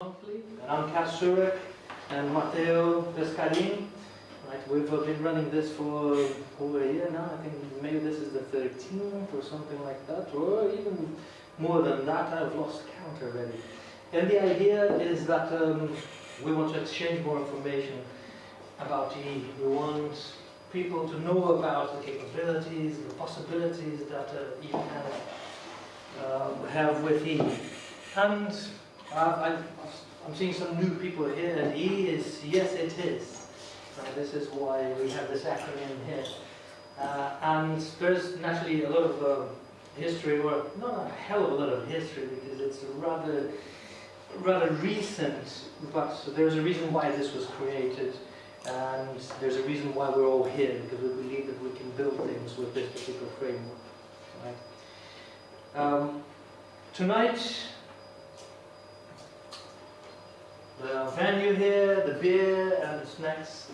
monthly. And I'm Cas Surek and Matteo Pescarini. Right, we've uh, been running this for over a year now. I think maybe this is the 13th or something like that, or even more than that. I've lost count already. And the idea is that um, we want to exchange more information about E. We want people to know about the capabilities, the possibilities that uh, E can uh, have with E. And I, I'm seeing some new people here, and E is, yes it is. Uh, this is why we have this acronym here. Uh, and there's naturally a lot of uh, history, or not a hell of a lot of history, because it's rather, rather recent, but there's a reason why this was created, and there's a reason why we're all here, because we believe that we can build things with this particular framework. Right? Um, tonight, venue here, the beer and the snacks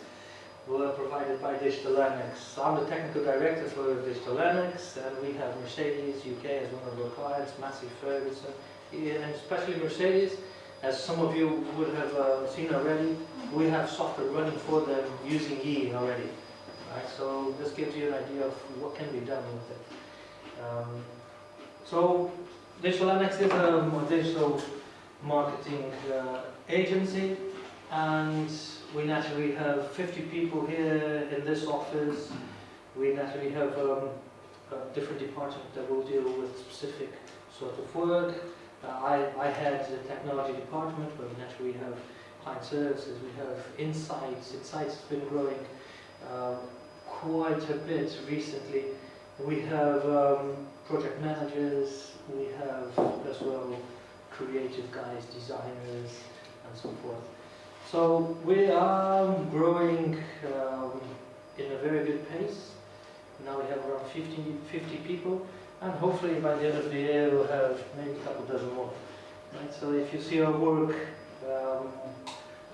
were provided by Digitalenix. I'm the technical director for Digitalenix and we have Mercedes UK as one of our clients, Massey Ferguson, and especially Mercedes, as some of you would have uh, seen already, we have software running for them using E already. Right? So this gives you an idea of what can be done with it. Um, so Annex is a digital marketing uh, agency and we naturally have 50 people here in this office. We naturally have um, a different department that will deal with specific sort of work. Uh, I, I had the technology department, but we naturally we have client services, we have insights. Insights has been growing um, quite a bit recently. We have um, project managers, we have as well creative guys, designers, and so forth. So we are growing um, in a very good pace. Now we have around 50, 50 people, and hopefully by the end of the year we'll have maybe a couple dozen more. Right? So if you see our work, um,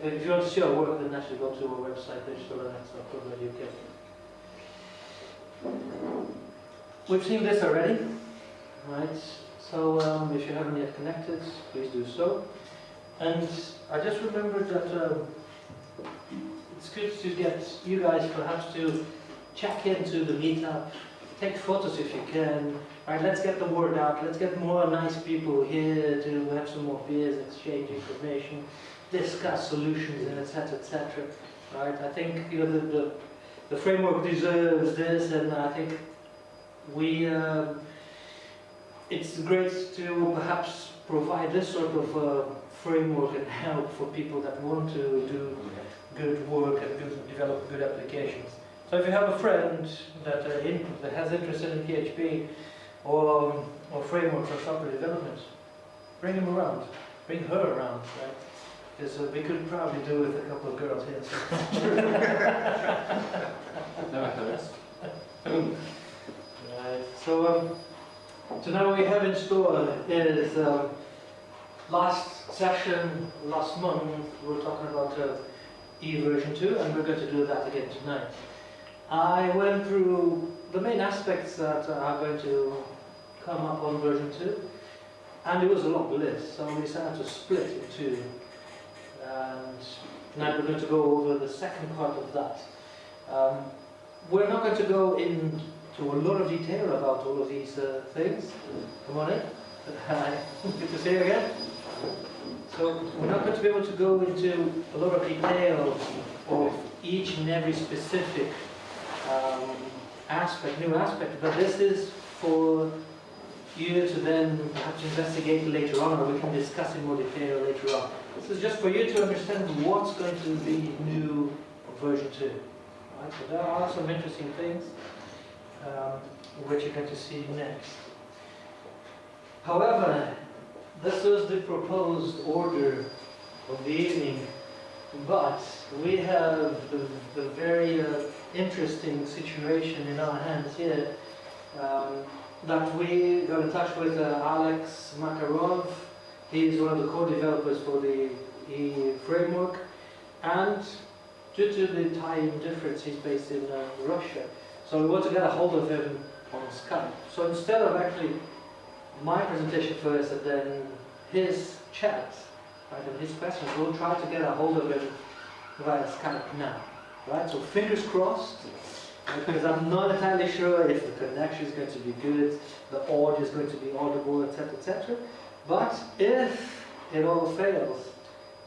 if you want to see our work, then actually go to our website, digitalenix.co.uk. We've seen this already, right? So um, if you haven't yet connected, please do so. And I just remembered that um, it's good to get you guys perhaps to check into the meetup, take photos if you can. Right, let's get the word out. Let's get more nice people here to have some more beers, exchange information, discuss solutions, and etc. etc. Right, I think you know the, the the framework deserves this, and I think we. Um, it's great to perhaps provide this sort of uh, framework and help for people that want to do good work and good, develop good applications. So if you have a friend that, uh, in, that has interest in PHP or, or framework for software development, bring him around, bring her around, right? Because uh, we could probably do with a couple of girls here. So. Nevertheless. right. So. Um, so now we have in store is um, last session, last month, we were talking about uh, E version 2 and we're going to do that again tonight. I went through the main aspects that are going to come up on version 2 and it was a long list so we decided to split in two and tonight we're going to go over the second part of that. Um, we're not going to go into a lot of detail about all of these uh, things. Come on in. Good to see you again. So we're not going to be able to go into a lot of detail of each and every specific um, aspect, new aspect, but this is for you to then perhaps investigate later on, or we can discuss in more detail later on. This is just for you to understand what's going to be new version 2. Right? So there are some interesting things um, which you're going to see next. However, this was the proposed order of the evening, but we have the, the very uh, interesting situation in our hands here um, that we got in touch with uh, Alex Makarov. He is one of the co-developers for the E framework, and due to the time difference, he's based in uh, Russia. So we want to get a hold of him on Skype. So instead of actually my presentation first and then his chat, right, of his questions. We'll try to get a hold of him via Skype now, right? So fingers crossed, because I'm not entirely sure if the connection is going to be good, the audio is going to be audible, etc., etc. But if it all fails,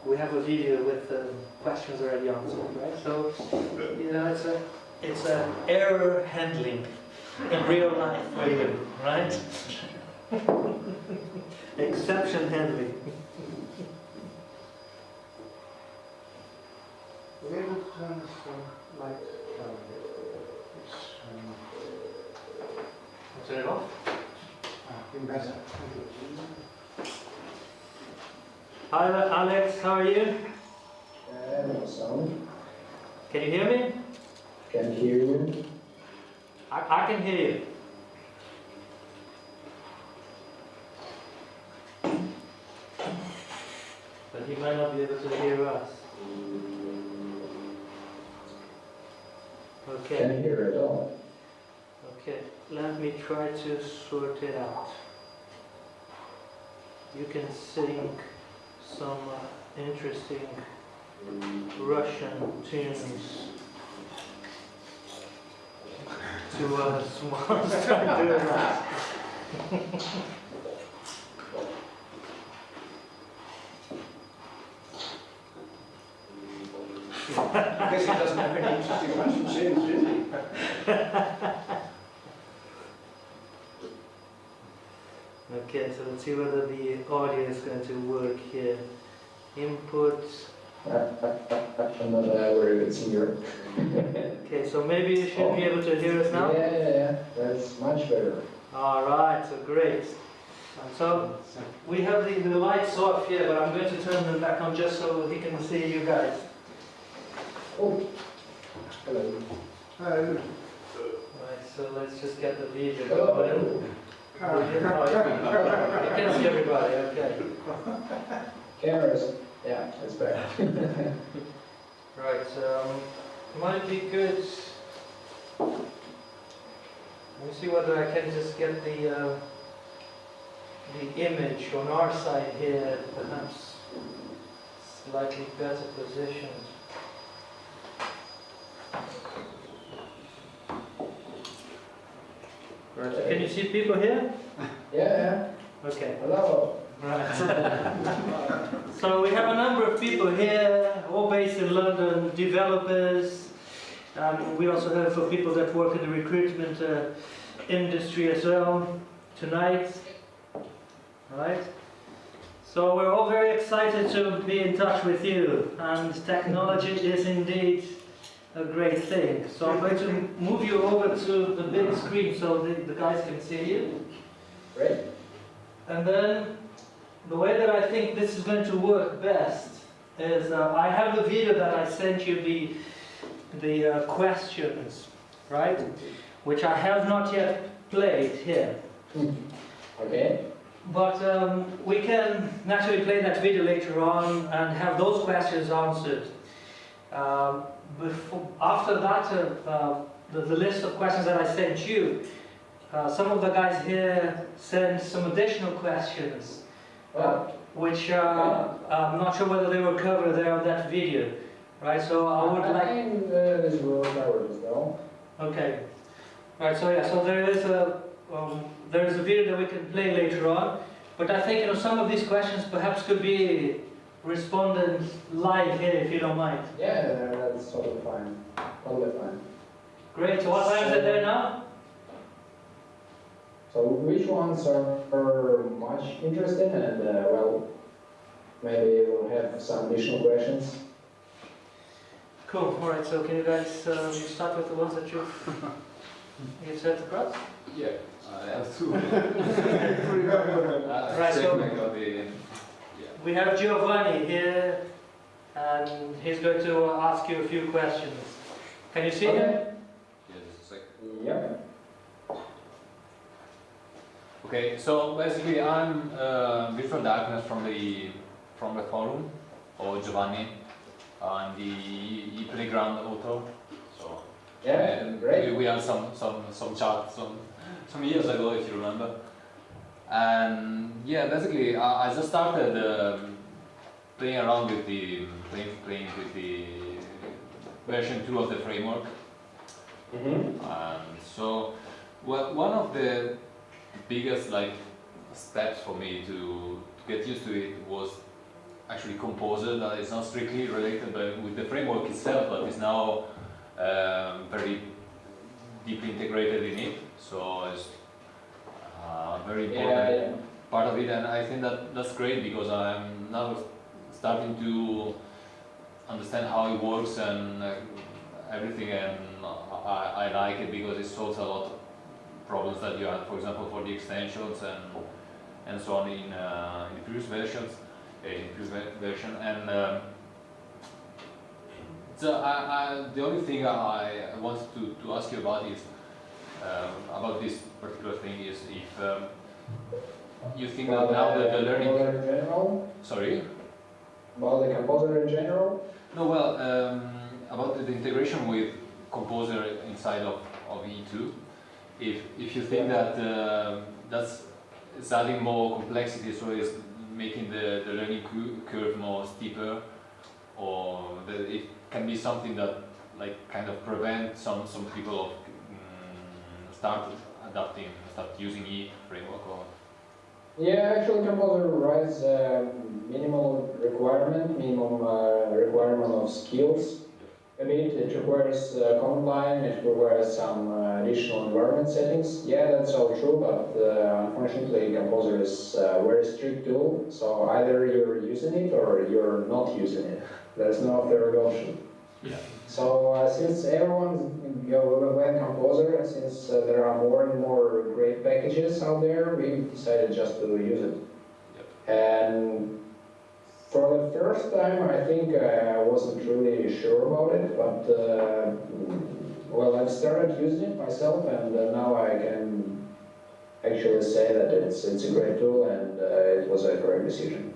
we have a video with um, questions already answered, right? So, you know, it's a it's an error handling in real life you, right? Exception handling. We're able to turn this um, light down a bit. It's um, Turn it off. ah, been better. Thank you. Hi, Alex. How are you? Hello, sound. Can you hear me? Can hear you. I, I can hear you. But you might not be able to hear us. Okay. Can hear at all. Okay, let me try to sort it out. You can sing some uh, interesting Russian tunes to us whilst I'm doing that. I guess he doesn't have any interesting Russian tunes, does he? Okay, so let's see whether the audio is going to work here. Input. I'm not a very good singer. Okay, so maybe you should be able to hear us now? Yeah, yeah, yeah. That's much better. All right, so great. So we have the, the lights off here, but I'm going to turn them back on just so he can see you guys. Oh. Hello. Oh, Right, so let's just get the video Hello. going. You can see everybody, okay. Cameras. Yeah, it's better. Right, um, might be good. Let me see whether I can just get the uh, the image on our side here, perhaps slightly better positioned. Right, so can you see people here? yeah, Okay. Hello. Right. so we have a number of people here, all based in London, developers. Um, we also have for people that work in the recruitment uh, industry as well tonight. Right. So we're all very excited to be in touch with you, and technology is indeed a great thing. So I'm going to move you over to the big screen so the, the guys can see you. Great. And then the way that I think this is going to work best is uh, I have a video that I sent you the the uh, questions, right? Which I have not yet played here. Okay. But um, we can naturally play that video later on and have those questions answered. Um, before, after that, uh, uh, the, the list of questions that I sent you, uh, some of the guys here sent some additional questions, Oh, which uh, I'm not sure whether they were covered there on that video, right? So I would like. think uh, this will cover this though. Okay. Right. So yeah. So there is a um, there is a video that we can play later on, but I think you know some of these questions perhaps could be responded live here if you don't mind. Yeah, that's totally fine. Totally fine. Great. So what time is it there now? So which ones are, are much interesting and uh, well, maybe we'll have some additional questions. Cool. All right. So can you guys um, start with the ones that you you said across? Yeah, I have two. Right, right, so- so the, We have Giovanni here, and he's going to ask you a few questions. Can you see him? Okay. yeah, just a second. Yep. Okay, so basically I'm uh, Virtual Darkness from the from the forum, or Giovanni, and the e playground author. So Yeah, and great. We, we had some some some chat some some years ago, if you remember. And yeah, basically I, I just started um, playing around with the playing, playing with the version two of the framework. Mm-hmm. And so, well, one of the biggest like steps for me to, to get used to it was actually Composer. That is not strictly related, but with the framework itself, but is now um, very deeply integrated in it. So it's uh, very important part of it, and I think that that's great because I'm now starting to understand how it works and uh, everything, and I, I like it because it solves a lot of problems that you had, for example, for the extensions and and so on in, uh, in previous versions, uh, in previous version, and. Um, so I, I, the only thing I I wanted to, to ask you about is about this particular thing is if um, you think that About now that the learning composer in general, sorry? About the composer in general. no well um, about the, the integration with composer inside of, of Yii2 if if you think that um that's it's adding more complexity so it's making the, the learning curve more steeper or that it can be something that like kind of prevent some some people mm, adapting start using E framework or Yeah, actually, composer writes minimal requirement, minimum uh, requirement of skills. A bit, it requires uh, command line, it requires some uh, additional environment settings. Yeah, that's all true, but uh, unfortunately, composer is a very strict tool. So either you're using it or you're not using it. There's no third option. yeah So uh, since everyone you know, went composer, packages out there, we decided just to use it. And for the first time, I think I wasn't really sure about it, but uh, well, I've started using it myself, and uh, now I can actually say that it's it's a great tool and uh, it was a great decision.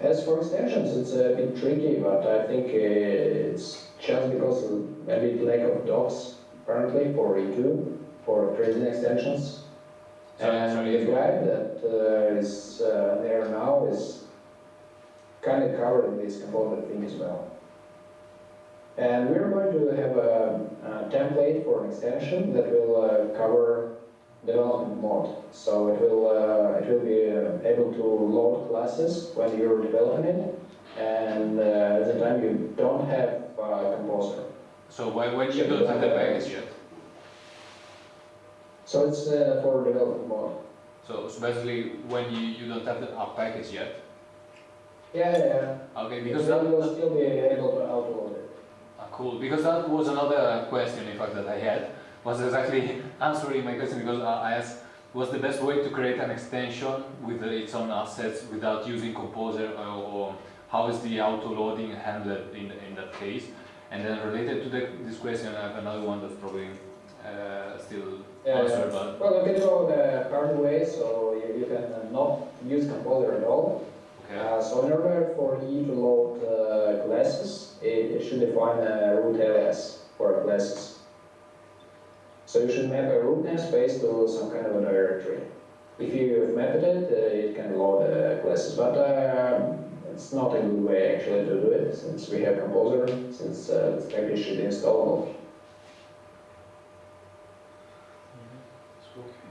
As for extensions, it's a bit tricky, but I think uh, it's just because of maybe lack of docs apparently for Yii2 for creating extensions. Sorry, and sorry, the guide that uh, is uh, there now is kind of covering this component thing as well. And we're going to have a, a template for an extension that will uh, cover development mode. So it will uh, it will be uh, able to load classes when you're developing it, and uh, at the time you don't have uh, composer. so when, when you don't have the package yet So it's uh, for development mode. so, so basically when you, you don't have the a package yet Yeah, yeah. okay Because that, you'll still be able to auto-load it. Ah, cool. Because that was another question, in fact, that I had. Was exactly answering my question because I I asked, was the best way to create an extension with uh, its own assets without using Composer, or, or how is the auto loading handled in in that case? And then related to the, this question, I have another one that's probably uh, still Yeah, answered, yeah. but Well, you can go the hard way, so you, you can uh, not use composer at all. okay. Uh, so in order for you to load uh, classes, it, it should define a root alias for classes. So you should map a root namespace to some kind of a directory. If you have mapped it, uh, it can load uh, classes, but uh, it's not a good way actually to do it, since we have composer, since uh, the package should be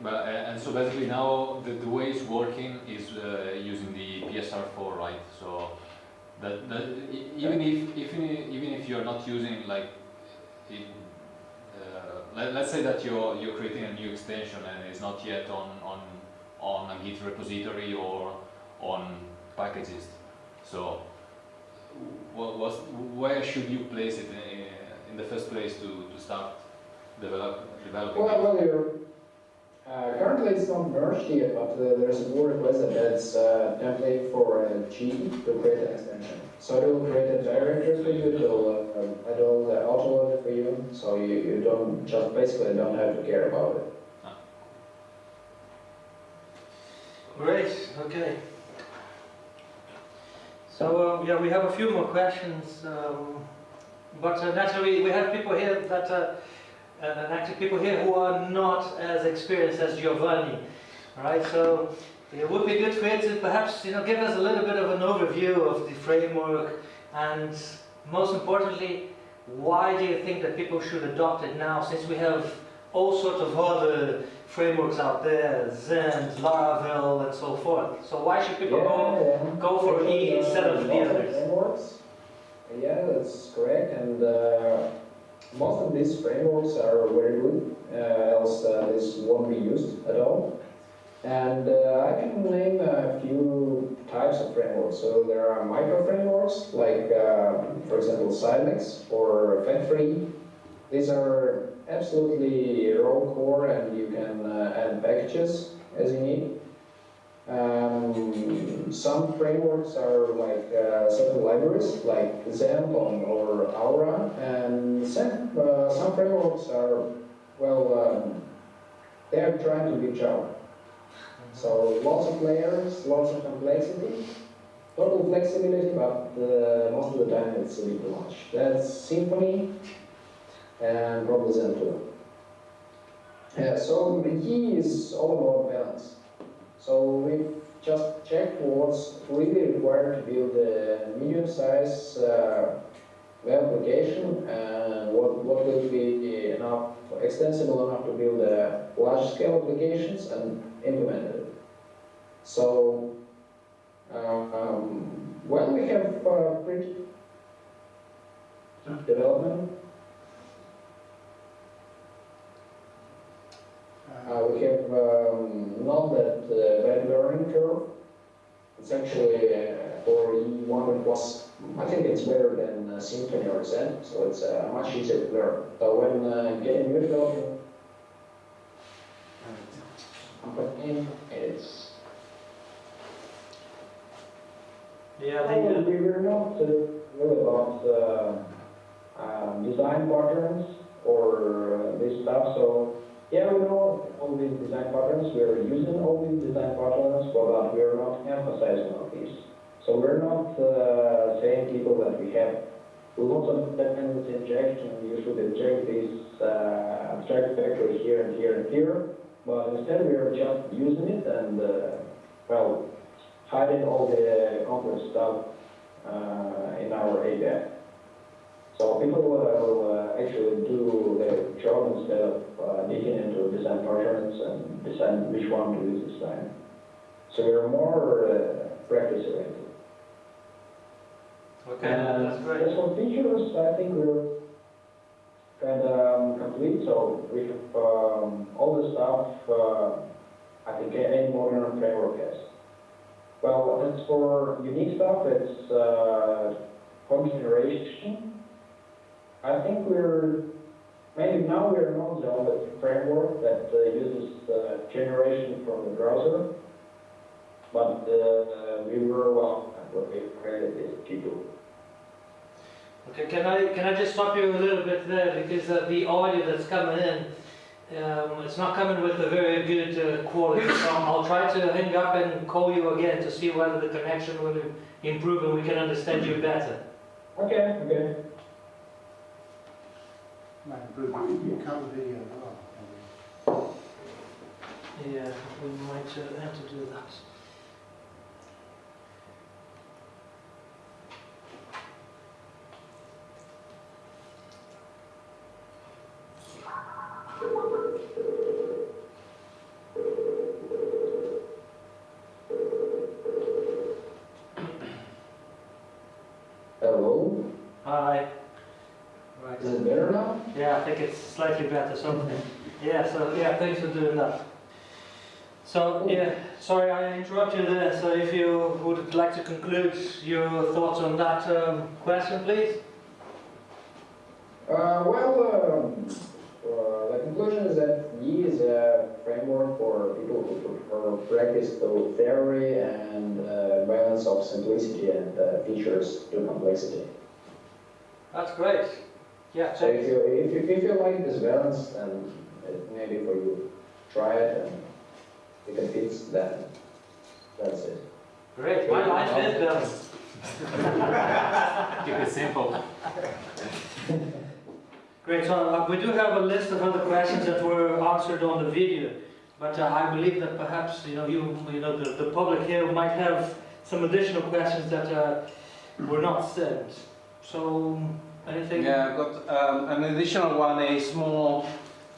But, uh, and so basically now the, the way it's working is uh, using the PSR4, right? So that, that even if even if, even if you're not using like it, uh, let, let's say that you're you're creating a new extension and it's not yet on on on a Git repository or on packages. So what was where should you place it in, in the first place to, to start develop developing? Well, it? Uh, currently it's not merged yet, but uh, there's a pull request that adds a template for a Gii to create an extension. So it will create a directory for you, it will, uh, it will uh, auto-load for you, so you, you don't, just basically don't have to care about it. Great, okay. So, yeah, we have a few more questions, um, but uh, naturally we have people here that, uh, uh, actually people here who are not as experienced as Giovanni, right? So, It would be good for you to perhaps, you know, give us a little bit of an overview of the framework and most importantly, why do you think that people should adopt it now since we have all sorts of other frameworks out there, Zend, Laravel and so forth. So why should people go, Yeah, go for E instead of the others? Frameworks. Yeah, that's correct, and uh, most of these frameworks are very good, uh, else uh, this won't be used at all. And uh, I can name a few types of frameworks. So there are micro frameworks, like uh, for example Silex or Fat-Free. These are absolutely raw core, and you can uh, add packages as you need. Um, some frameworks are like uh, certain libraries, like Xamarin or Aura, and some, uh, some frameworks are, well, um, they are trying to be Java. So lots of layers, lots of complexity, total flexibility, but uh, most of the time it's a bit much. That's Symfony and probably Zend too. Yeah, so the key is all about balance. So we just checked what's really required to build a medium-sized uh, web application and what, what will be enough, extensible enough to build a large-scale applications and implement it. So, um, well, we have uh, pretty development. We have um, not that uh, bad learning curve. It's actually uh, for Yii1 it was, I think it's better than uh, Symfony or Zend, so it's uh, much easier to learn. But when uh, getting new development, company, it's Yeah, Oh, the, we were not uh, really about uh, um, design patterns or uh, this stuff. So yeah, we know all these design patterns. We are using all these design patterns, but we are not emphasizing on these. So we're not uh, saying people that we have lots of dependency injection. You should inject this uh, abstract vector here and here and here. But instead, we are just using it and uh, well hiding all the complex stuff uh, in our API. So people uh, will uh, actually do their job instead of uh, digging into design patterns and decide which one to use this time. So we're more uh, practice oriented. okay, that's great. As for features, I think we're kind of um, complete. So we have um, all the stuff uh, I think any modern framework has. Well, as for unique stuff, it's uh, generation. I think we're, maybe now we're not the only framework that uh, uses uh, generation from the browser, but uh, we were one when we created this G2. Okay, can I, can I just stop you a little bit there because uh, the audio that's coming in, um, it's not coming with a very good uh, quality. So I'll try to hang up and call you again to see whether the connection will improve and we can understand you better. Okay, okay. Yeah, we might uh, have to do that. Hello, Hi. Right. is it better now? Yeah, I think it's slightly better. So, yeah, so yeah, thanks for doing that. So yeah, sorry I interrupted you there. So if you would like to conclude your thoughts on that um, question, please. Uh, well, um, uh, the conclusion is that E is a framework for people who prefer practice to theory and uh, balance of simplicity and uh, features to complexity. That's great. Yeah. So if you, if you, if you like this balance, then maybe for you. Try it and if it fits, then that's it. Great. My life is done. Keep it simple. Great. So uh, we do have a list of other questions that were answered on the video. But uh, I believe that perhaps, you know, you, you know, the, the public here might have some additional questions that uh, were not sent. So, anything? Yeah, I've got um, an additional one, is more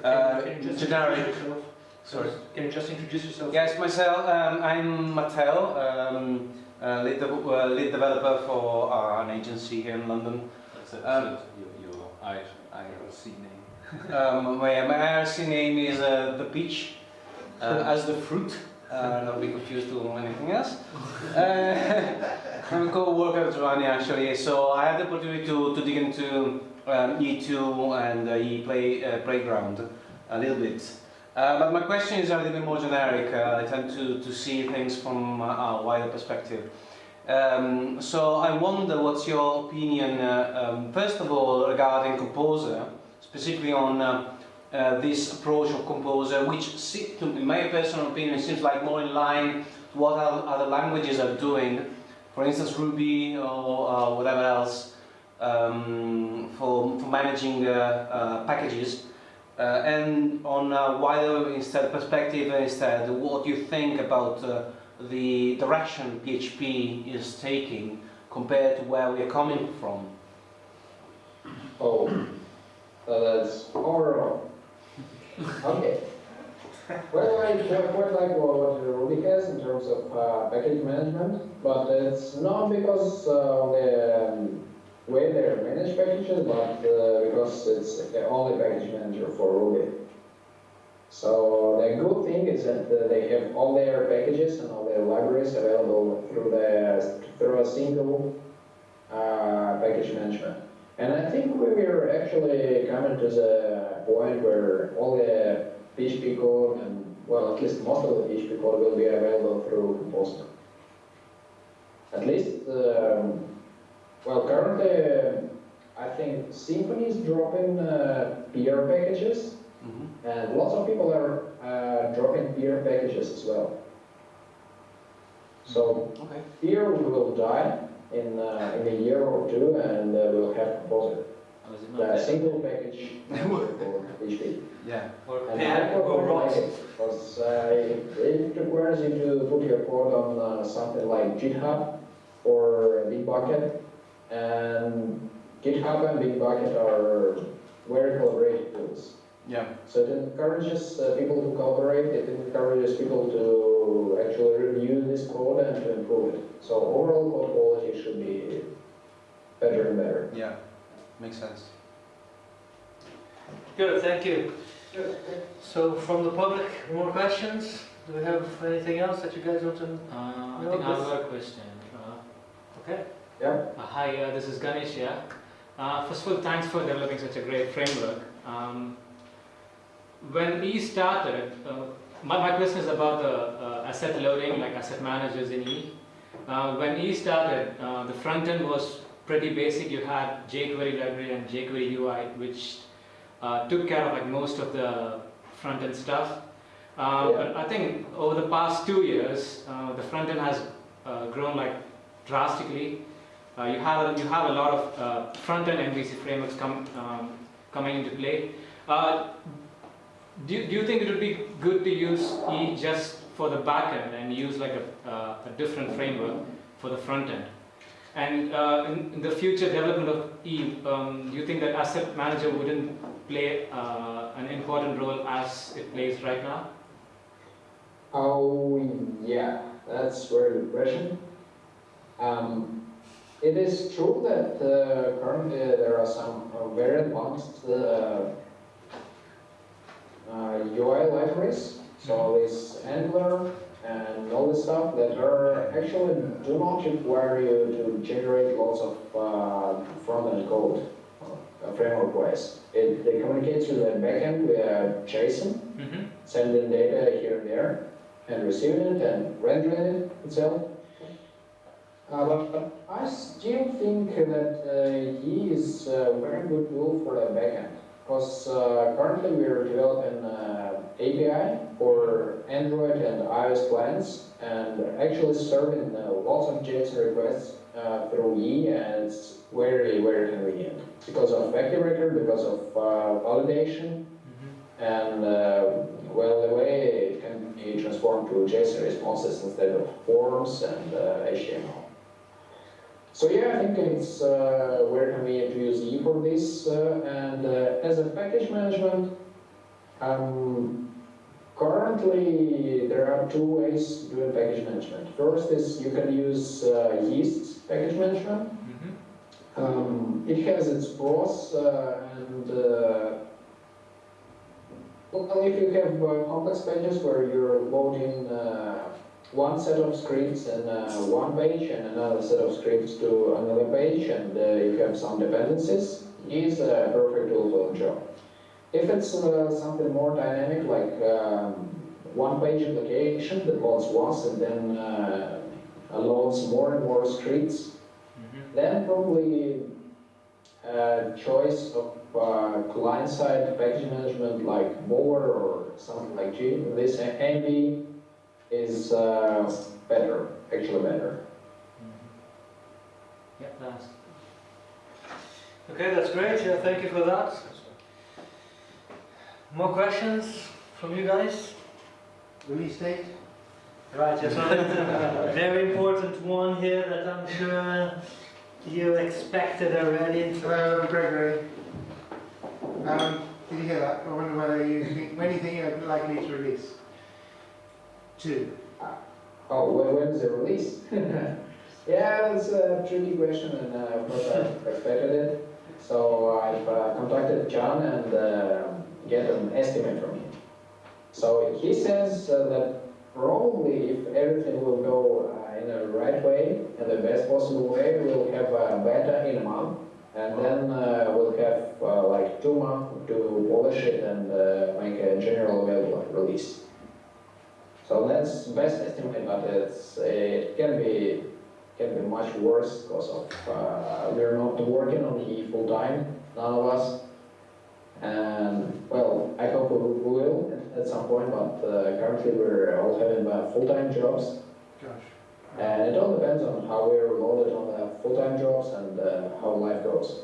Can- uh, can you just generic. introduce yourself? Sorry. Can you just introduce yourself? Yes, myself, um, I'm Matteo, um, uh, lead, de- uh, lead developer for uh, an agency here in London. That's it. Um, so your, your IRC name. Um, my, my IRC name is uh, the peach, uh, as the fruit, uh, not be confused to anything else. I'm co-worker at Giovanni actually, so I had the opportunity to, to dig into um, Yii2 and uh, E play, uh, Playground a little bit. Uh, but my question is a little bit more generic. Uh, I tend to, to see things from a, wider perspective. Um, so I wonder what's your opinion, uh, um, first of all, regarding Composer, specifically on uh, this approach of Composer, which, to, in my personal opinion, seems like more in line to what other languages are doing. For instance, Ruby or uh, whatever else um, for, for managing uh, uh, packages. Uh, and on a wider instead perspective, instead, what do you think about the direction PHP is taking compared to where we are coming from? Oh, that's overall. Okay. Well, I quite like what Ruby has in terms of uh, package management, but it's not because uh, the um, way they manage packages, but uh, because it's the only package manager for Ruby. So the good thing is that uh, they have all their packages and all their libraries available through the through a single uh, package management. And I think we were actually coming to the point where all the PHP code and, well, at least most of the PHP code will be available through Composer. At least, um, well, currently, I think Symfony is dropping uh, PEAR packages, and lots of people are uh, dropping PEAR packages as well. So Okay. PEAR will die in, uh, in a year or two, and uh, we'll have Composer. The there? single package for PHP. Yeah. Or And pair, I quite or like rot. it, because uh, it it requires you to put your code on uh, something like GitHub or Bitbucket, and GitHub and Bitbucket are very collaborative tools. Yeah. So it encourages uh, people to collaborate, it encourages people to actually review this code and to improve it. So overall code quality should be better and better. Yeah. Makes sense. Good, thank you. So from the public, more questions? Do we have anything else that you guys want to? Uh, I No, think I have a question. Uh, Okay. Yeah? uh, hi, uh, this is Ganesh here. Uh, first of all, thanks for developing such a great framework. Um, when E started, uh, my, my question is about the uh, asset loading, like asset managers in E. Uh, when E started, uh, the front end was pretty basic. You had jQuery library and jQuery UI, which uh, took care of like most of the front end stuff. Uh, Yeah. But I think over the past two years, uh, the front end has uh, grown like drastically. Uh, you have you have a lot of uh, front end MVC frameworks come um, coming into play. Uh, do, you- do you think it would be good to use E just for the back end and use like a, uh, a different framework for the front end? And uh, in, in the future development of E, um, do you think that asset manager wouldn't play uh, an important role as it plays right now? Oh, yeah, that's a very good question. Um, it is true that uh, currently there are some uh, very advanced uh, uh, UI libraries, so this Angular and all this stuff that are actually do not require you to generate lots of uh, front-end code uh, framework-wise. It, they communicate with the backend via JSON, Mm-hmm. sending data here and there, and receiving it and rendering it itself. Uh, but I still think that uh, E is a very good tool for the backend, because uh, currently we are developing uh, API for Android and iOS clients, and actually serving uh, lots of JSON requests uh, through E, and it's very, very convenient because of Active Record, because of uh, validation, and uh, well, the way it can be transformed to JSON responses instead of forms and uh, HTML. So yeah, I think it's uh, very convenient to use E for this. Uh, and uh, as a package management, um, currently there are two ways doing package management. First is you can use uh, Yii's package management. Um, it has its pros uh, and uh, well, if you have uh, complex pages where you're loading uh, one set of scripts in uh, one page and another set of scripts to another page and uh, you have some dependencies, is a perfect tool for the job. If it's uh, something more dynamic like um, one-page application that loads once and then uh, loads more and more scripts, then probably a choice of uh, client-side package management like Bower or something like G, this Envy is uh, better, actually better. Yeah, nice. Okay, that's great. Yeah, thank you for that. More questions from you guys? Release date? Right, yes, so very important one here that I'm sure you expected already. Hello, Gregory. Um, did you hear that? I wonder whether you think, when do you think you're likely to release? Two. Oh, when, when's the release? yeah, that's a tricky question, and uh, of course I expected it. So I've uh, contacted John and uh, get an estimate from him. So he says uh, that probably if everything will go uh, in the right way, in the best possible way, we'll have a beta in a month, and then uh, we'll have uh, like two months to polish it and uh, make a general available release. So that's best estimate, but it can be can be much worse because of uh, we're not working on E full time, none of us. And well, I hope we will at some point, but uh, currently we're all having uh, full time jobs, Gosh. and it all depends on how we're loaded on the full time jobs and uh, how life goes.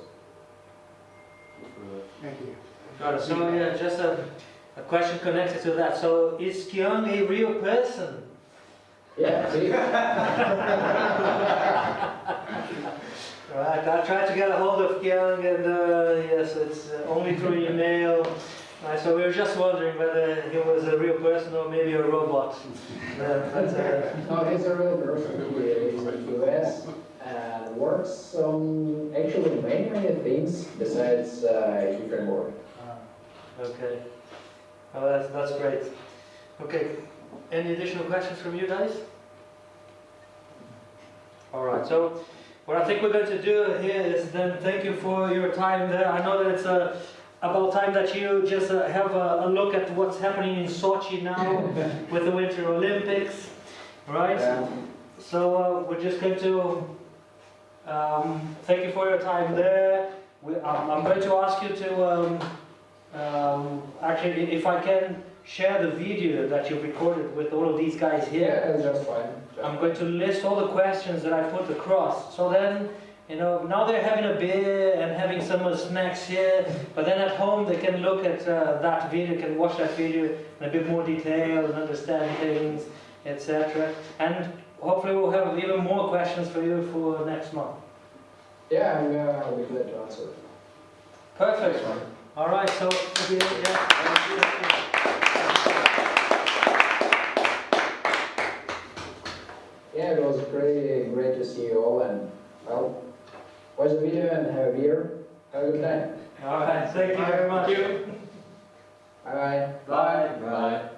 Thank you. Got it. So yeah, just a, a question connected to that. So is Qiang a real person? Yeah, see? Right, I tried to get a hold of Qiang and uh, yes, it's uh, only through email. So we were just wondering whether he was a real person or maybe a robot. Uh, but, uh, No, he's a real person. He lives in the US and works on actually many, many things besides uh, E framework. Ah, Okay. Oh, that's, that's great. Okay, any additional questions from you guys? All right, so what I think we're going to do here is then thank you for your time there. I know that it's uh, about time that you just uh, have a, a look at what's happening in Sochi now with the Winter Olympics, right? So uh, we're just going to um, thank you for your time there. We, I'm, I'm going to ask you to um, um, actually, if I can share the video that you recorded with all of these guys here. Yeah, that's just fine. I'm going to list all the questions that I put across. So then, you know, now they're having a beer and having some snacks here, but then at home they can look at uh, that video, can watch that video in a bit more detail and understand things, etc. And hopefully we'll have even more questions for you for next month. Yeah, I'm, uh, I'll be glad to answer. Perfect. All right, so yeah. Yeah, it was pretty great to see you all and, well, watch the video and have a beer. Have a good time. All right, thank you very much. Bye-bye. Bye. Bye.